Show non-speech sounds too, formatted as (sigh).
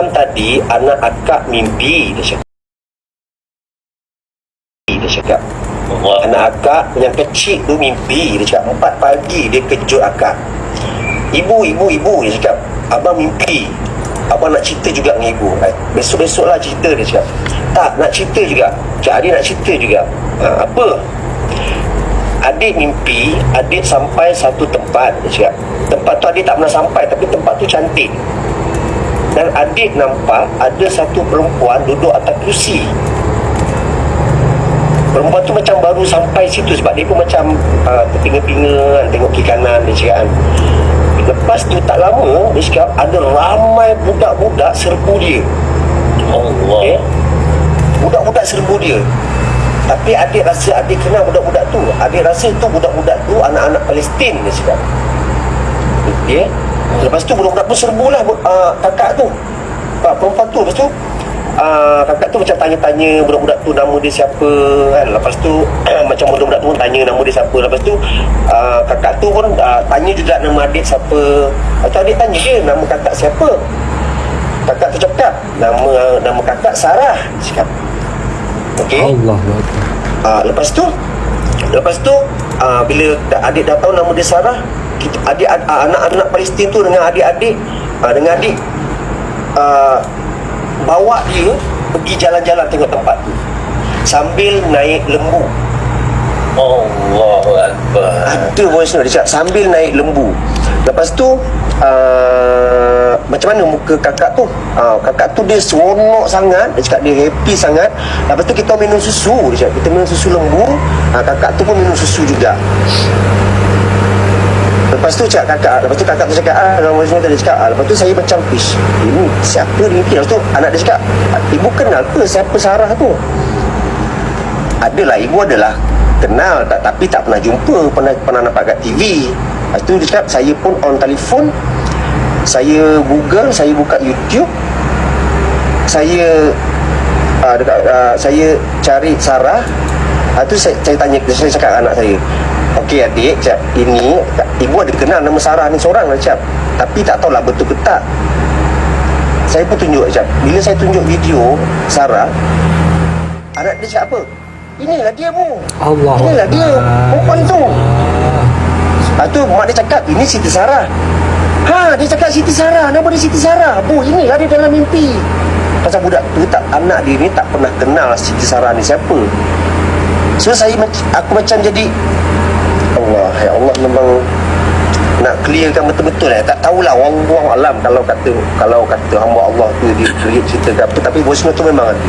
Semalam tadi anak akak mimpi dia cakap. Dia cakap. Anak akak yang kecil tu mimpi dia cakap. Empat pagi dia kejut akak. Ibu, ibu, ibu dia cakap. Abang mimpi. Abang nak cerita juga dengan ibu. Eh, besok-besok lah cerita dia cakap. Tak, nak cerita juga. Cak adik nak cerita juga. Ha, apa? Adik mimpi, adik sampai satu tempat dia cakap. Tempat tu adik tak pernah sampai tapi tempat tu cantik. Dan adik nampak ada satu perempuan duduk atas kerusi. Perempuan tu macam baru sampai situ sebab dia pun macam uh, terpinga-pinga kan, tengok kiri kanan dia cakap kan. Lepas tu tak lama dia cakap ada ramai budak-budak serbu dia. Allah. Okay? Budak-budak serbu dia. Tapi adik rasa adik kenal budak-budak tu. Adik rasa tu budak-budak tu anak-anak Palestin dia cakap. Okay? Lepas tu budak-budak pun serbu lah uh, kakak tu. Pak perempuan tu lepas tu uh, kakak tu macam tanya-tanya budak-budak tu nama dia siapa kan. Lepas tu (clears throat) macam budak-budak tu pun tanya nama dia siapa. Lepas tu uh, kakak tu pun uh, tanya juga nama adik siapa. Lepas tu adik tanya dia nama kakak siapa. Kakak tu cakap nama nama kakak Sarah. Cakap. Okey. Allah Akbar. Uh, lepas tu lepas tu uh, bila adik dah tahu nama dia Sarah, kita adik anak-anak Palestin tu dengan adik-adik uh, dengan adik uh, bawa dia pergi jalan-jalan tengok tempat tu. Sambil naik lembu. Allahu Akbar. ada voice note dia cakap sambil naik lembu. Lepas tu uh, macam mana muka kakak tu? Uh, kakak tu dia seronok sangat. Dia cakap dia happy sangat. Lepas tu kita minum susu dia cakap kita minum susu lembu. Uh, kakak tu pun minum susu juga Lepas tu cakap kakak Lepas tu kakak tu cakap ah, voice note dia cakap. Ah, Lepas tu saya macam Ish Ini siapa ni? Lepas tu anak dia cakap Ibu kenal ke Siapa Sarah tu? Adalah Ibu adalah Kenal tak, Tapi tak pernah jumpa Pernah pernah nampak kat TV Lepas tu dia cakap Saya pun on telefon Saya google Saya buka YouTube Saya uh, dekat, uh, Saya cari Sarah. Lepas tu saya, saya tanya Saya cakap anak saya Okey adik, cak, ini ibu ada kenal nama Sarah ni seorang lah cak. Tapi tak tahulah betul ke tak. Saya pun tunjuk cak. Bila saya tunjuk video Sarah, anak dia cakap apa? Inilah dia bu. Allah Inilah dia. Perempuan tu. Lepas tu mak dia cakap, ini Siti Sarah. Ha, dia cakap Siti Sarah. Nama dia Siti Sarah. Bu, inilah dia dalam mimpi. Pasal budak tu tak anak dia ni tak pernah kenal Siti Sarah ni siapa. So saya aku macam jadi Allah, ya Allah memang nak clearkan betul-betul eh. Tak tahulah wallahu alam kalau kata kalau kata hamba Allah tu dia create cerita ke apa tapi note tu memang ada.